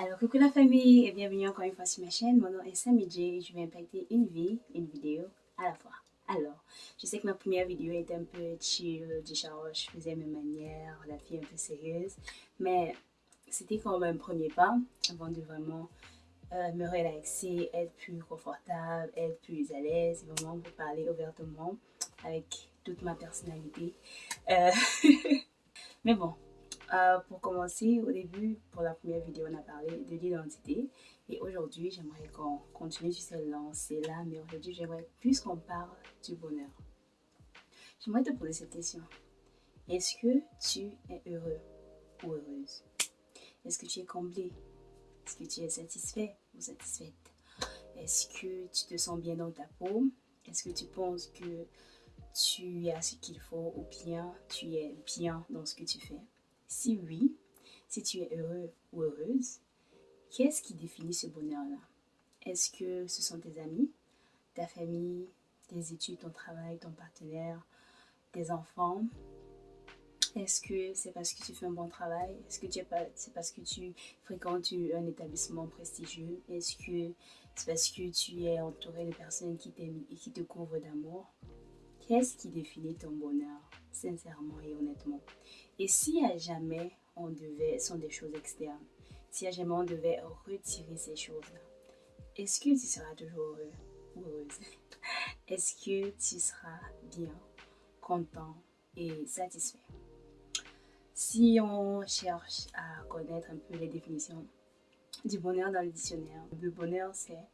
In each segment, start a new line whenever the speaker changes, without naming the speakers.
Alors, coucou la famille et bienvenue encore une fois sur ma chaîne. Mon nom est Sammy et je vais impacter une vie, une vidéo à la fois. Alors, je sais que ma première vidéo était un peu chill, du je faisais mes manières, la fille un peu sérieuse, mais c'était quand même un premier pas avant de vraiment euh, me relaxer, être plus confortable, être plus à l'aise, vraiment pour parler ouvertement avec toute ma personnalité. Euh, mais bon, euh, pour commencer, au début, pour la première vidéo, on a parlé de l'identité. Et aujourd'hui, j'aimerais qu'on continue sur cette lancée-là. Mais aujourd'hui, j'aimerais plus qu'on parle du bonheur. J'aimerais te poser cette question. Est-ce que tu es heureux ou heureuse? Est-ce que tu es comblé? Est-ce que tu es satisfait ou satisfaite? Est-ce que tu te sens bien dans ta peau? Est-ce que tu penses que tu as ce qu'il faut ou bien tu es bien dans ce que tu fais? Si oui, si tu es heureux ou heureuse, qu'est-ce qui définit ce bonheur-là? Est-ce que ce sont tes amis, ta famille, tes études, ton travail, ton partenaire, tes enfants? Est-ce que c'est parce que tu fais un bon travail? Est-ce que c'est parce que tu fréquentes un établissement prestigieux? Est-ce que c'est parce que tu es entouré de personnes qui t'aiment et qui te couvrent d'amour? Qu'est-ce qui définit ton bonheur, sincèrement et honnêtement. Et si à jamais on devait, sont des choses externes, si à jamais on devait retirer ces choses-là, est-ce que tu seras toujours heureux ou heureuse? Est-ce que tu seras bien, content et satisfait? Si on cherche à connaître un peu les définitions du bonheur dans le dictionnaire, le bonheur c'est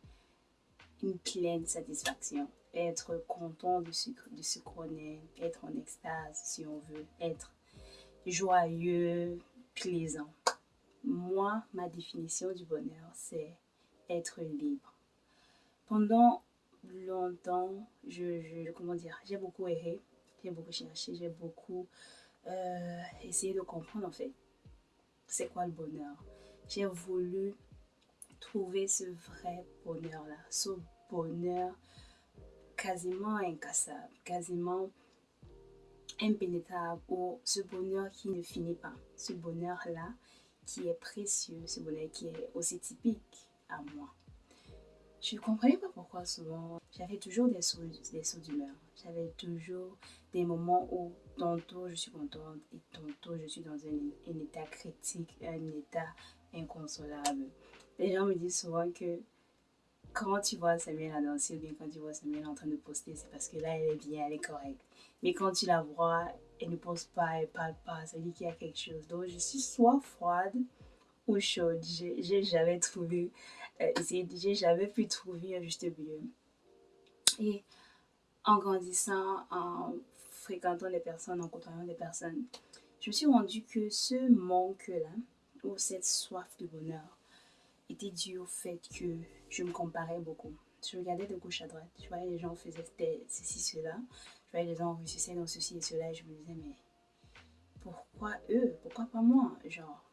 une pleine satisfaction, être content de ce, de qu'on est, être en extase si on veut, être joyeux, plaisant. Moi, ma définition du bonheur, c'est être libre. Pendant longtemps, je, comment dire, j'ai beaucoup erré, j'ai beaucoup cherché, j'ai beaucoup euh, essayé de comprendre en fait c'est quoi le bonheur. J'ai voulu trouver ce vrai bonheur-là, ce bonheur quasiment incassable, quasiment impénétrable ou ce bonheur qui ne finit pas, ce bonheur-là qui est précieux, ce bonheur qui est aussi typique à moi. Je ne comprenais pas pourquoi souvent j'avais toujours des sauts, des d'humeur. J'avais toujours des moments où tantôt je suis contente et tantôt je suis dans un, un état critique, un état inconsolable. Les gens me disent souvent que quand tu vois Samuel à danser ou bien quand tu vois Samuel en train de poster, c'est parce que là, elle est bien, elle est correcte. Mais quand tu la vois, elle ne pose pas, elle parle pas, ça dit qu'il y a quelque chose. Donc, je suis soit froide ou chaude. J'ai jamais trouvé, euh, j'ai jamais pu trouver un juste milieu. Et en grandissant, en fréquentant des personnes, en côtoyant des personnes, je me suis rendu que ce manque-là, ou cette soif de bonheur, était dû au fait que je me comparais beaucoup. Je regardais de gauche à droite. Je voyais les gens faisaient ceci, cela. Je voyais les gens réussissaient dans ceci et cela. Et je me disais, mais pourquoi eux? Pourquoi pas moi? Genre,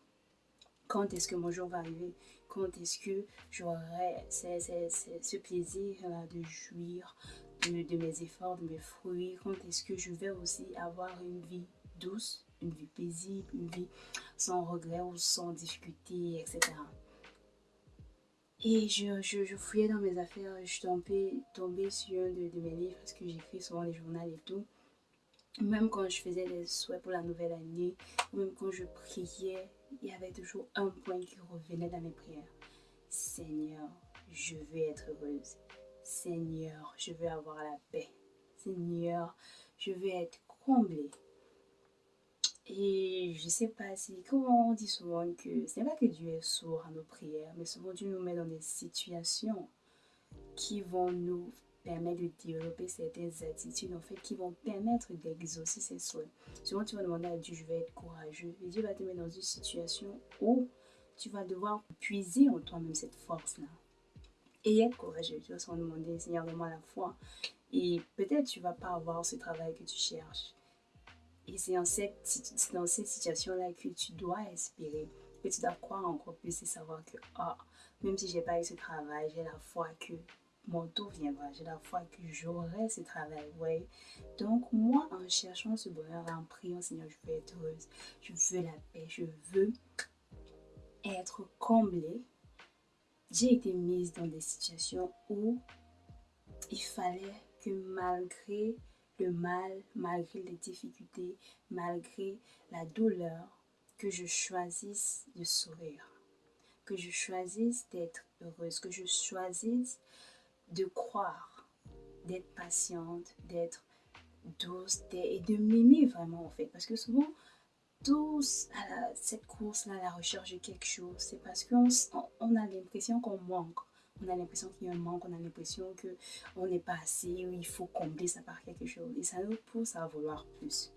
quand est-ce que mon jour va arriver? Quand est-ce que j'aurai ce plaisir de jouir de, de, mes efforts, de mes fruits? Quand est-ce que je vais aussi avoir une vie douce, une vie paisible, une vie sans regret ou sans difficulté, etc. Et je, je, fouillais dans mes affaires, je suis sur un de, mes livres parce que j'écris souvent les journaux et tout. Même quand je faisais les souhaits pour la nouvelle année, même quand je priais, il y avait toujours un point qui revenait dans mes prières. Seigneur, je veux être heureuse. Seigneur, je veux avoir la paix. Seigneur, je veux être comblée. Et je sais pas si, comment on dit souvent que ce n'est pas que Dieu est sourd à nos prières, mais souvent Dieu nous met dans des situations qui vont nous permettre de développer certaines attitudes, en fait, qui vont permettre d'exaucer ses souhaits. Souvent, tu vas demander à Dieu, je vais être courageux. Et Dieu va te mettre dans une situation où tu vas devoir puiser en toi-même cette force-là. Et être courageux. Tu vas se demander, Seigneur, donne-moi la foi. Et peut-être tu vas pas avoir ce travail que tu cherches. Et c'est dans cette, dans cette situation-là que tu dois espérer, que tu dois croire encore plus et savoir que, ah, même si j'ai pas eu ce travail, j'ai la foi que mon tour viendra, j'ai la foi que j'aurai ce travail. Donc, moi, en cherchant ce bonheur, en priant, Seigneur, je veux être heureuse, je veux la paix, je veux être comblée, j'ai été mise dans des situations où il fallait que malgré le mal, malgré les difficultés, malgré la douleur, que je choisisse de sourire, que je choisisse d'être heureuse, que je choisisse de croire, d'être patiente, d'être douce et de m'aimer vraiment en fait. Parce que souvent, tous à cette course-là, la recherche de quelque chose, c'est parce qu'on on a l'impression qu'on manque. On a l'impression qu'il y a un manque, on a l'impression qu'on n'est pas assez, ou il faut combler ça par quelque chose. Et ça nous pousse à vouloir plus.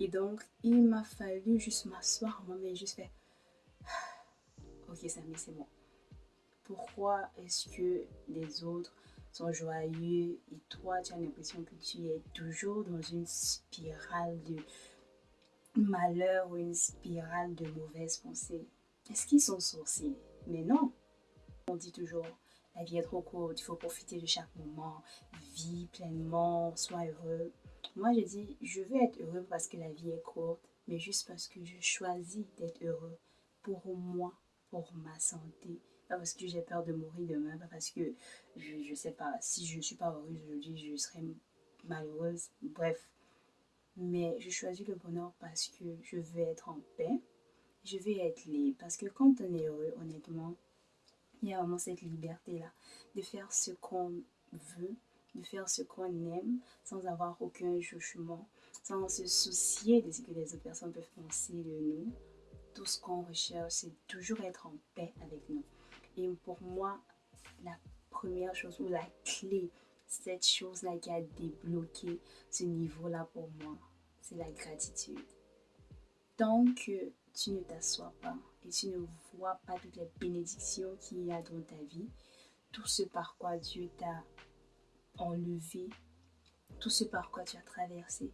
Et donc, il m'a fallu juste m'asseoir moi mais juste faire Ok, Samy, c'est bon. Pourquoi est-ce que les autres sont joyeux et toi, tu as l'impression que tu es toujours dans une spirale de malheur ou une spirale de mauvaises pensées? Est-ce qu'ils sont sorciers? Mais non. On dit toujours, la vie est trop courte, il faut profiter de chaque moment, vis pleinement, sois heureux. Moi, je dis, je veux être heureux parce que la vie est courte, mais juste parce que je choisis d'être heureux pour moi, pour ma santé. Pas parce que j'ai peur de mourir demain, pas parce que je ne sais pas, si je ne suis pas heureuse aujourd'hui, je serai malheureuse. Bref, mais je choisis le bonheur parce que je veux être en paix. Je veux être libre. Parce que quand on est heureux, honnêtement, il y a vraiment cette liberté-là de faire ce qu'on veut, de faire ce qu'on aime sans avoir aucun jugement, sans se soucier de ce que les autres personnes peuvent penser de nous. Tout ce qu'on recherche, c'est toujours être en paix avec nous. Et pour moi, la première chose ou la clé cette chose-là qui a débloqué ce niveau-là pour moi, c'est la gratitude. Tant que tu ne t'assois pas et tu ne vois pas toutes les bénédictions qu'il y a dans ta vie, tout ce par quoi Dieu t'a enlevé, tout ce par quoi tu as traversé,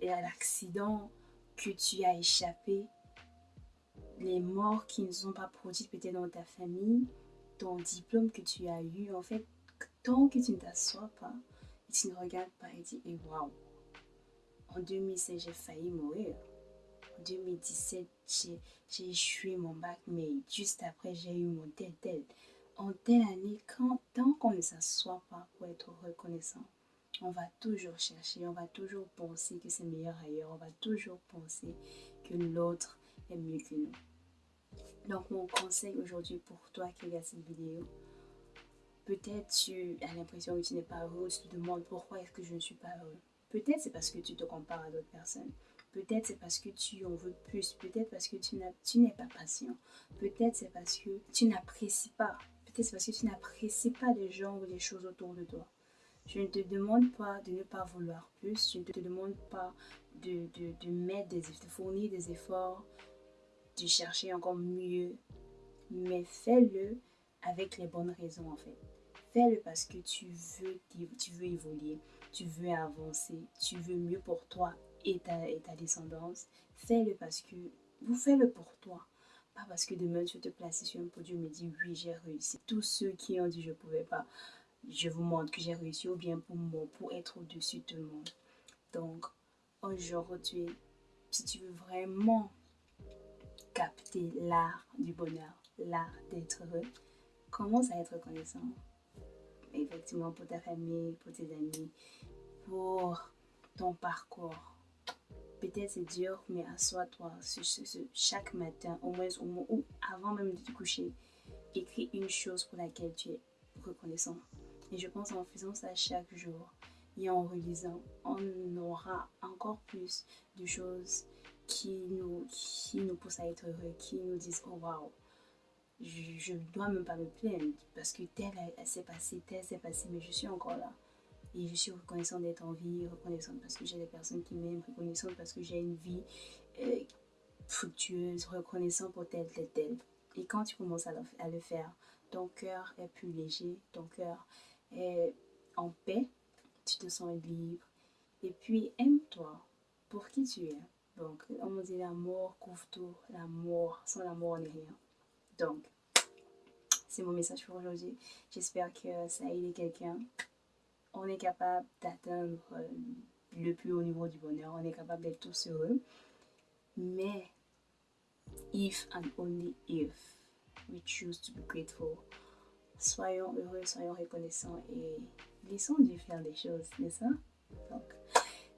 et l'accident que tu as échappé, les morts qui ne sont pas produites peut-être dans ta famille, ton diplôme que tu as eu, en fait, tant que tu ne t'assois pas et tu ne regardes pas et dis, et waouh, en 2016, j'ai failli mourir. En 2017, j'ai échoué mon bac, mais juste après, j'ai eu mon tel. En telle année, quand, tant qu'on ne s'assoit pas pour être reconnaissant, on va toujours chercher, on va toujours penser que c'est meilleur ailleurs, on va toujours penser que l'autre est mieux que nous. Donc mon conseil aujourd'hui pour toi qui regarde cette vidéo, Peut-être tu as l'impression que tu n'es pas heureux, tu te demandes pourquoi est-ce que je ne suis pas heureux. Peut-être c'est parce que tu te compares à d'autres personnes. Peut-être c'est parce que tu en veux plus. Peut-être parce que tu n'es pas patient. Peut-être c'est parce que tu n'apprécies pas. Peut-être c'est parce que tu n'apprécies pas les gens ou les choses autour de toi. Je ne te demande pas de ne pas vouloir plus. Je ne te demande pas de, mettre des, de fournir des efforts, de chercher encore mieux. Mais fais-le avec les bonnes raisons en fait. Fais-le parce que tu veux, tu veux évoluer, tu veux avancer, tu veux mieux pour toi et ta, descendance. Fais-le parce que vous faites-le pour toi. Pas parce que demain tu te placer sur un podium et dire oui j'ai réussi. Tous ceux qui ont dit je ne pouvais pas, je vous montre que j'ai réussi ou bien pour moi, pour être au-dessus de tout le monde. Donc aujourd'hui, si tu veux vraiment capter l'art du bonheur, l'art d'être heureux, commence à être reconnaissant effectivement pour ta famille, pour tes amis, pour ton parcours. Peut-être c'est dur, mais assois-toi chaque matin, au moins, au moins ou avant même de te coucher, écris une chose pour laquelle tu es reconnaissant. Et je pense en faisant ça chaque jour et en relisant, on aura encore plus de choses qui nous, qui nous poussent à être heureux, qui nous disent oh wow, je ne dois même pas me plaindre parce que tel s'est passé, tel s'est passé, mais je suis encore là. Et je suis reconnaissante d'être en vie, reconnaissante parce que j'ai des personnes qui m'aiment, reconnaissante parce que j'ai une vie euh, fructueuse, reconnaissante pour tel, tel, tel. Et quand tu commences à le, faire, ton cœur est plus léger, ton cœur est en paix, tu te sens libre. Et puis, aime-toi pour qui tu es. Donc, on me dit l'amour couvre tout, l'amour, sans l'amour, on n'est rien. Donc, c'est mon message pour aujourd'hui. J'espère que ça a aidé quelqu'un. On est capable d'atteindre euh, le plus haut niveau du bonheur. On est capable d'être tous heureux. Mais if and only if we choose to be grateful. Soyons heureux, soyons reconnaissants et laissons Dieu faire des choses, n'est-ce pas? Donc,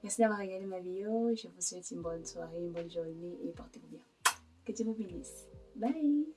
merci d'avoir regardé ma vidéo. Je vous souhaite une bonne soirée, une bonne journée et portez-vous bien. Que Dieu vous bénisse. Bye!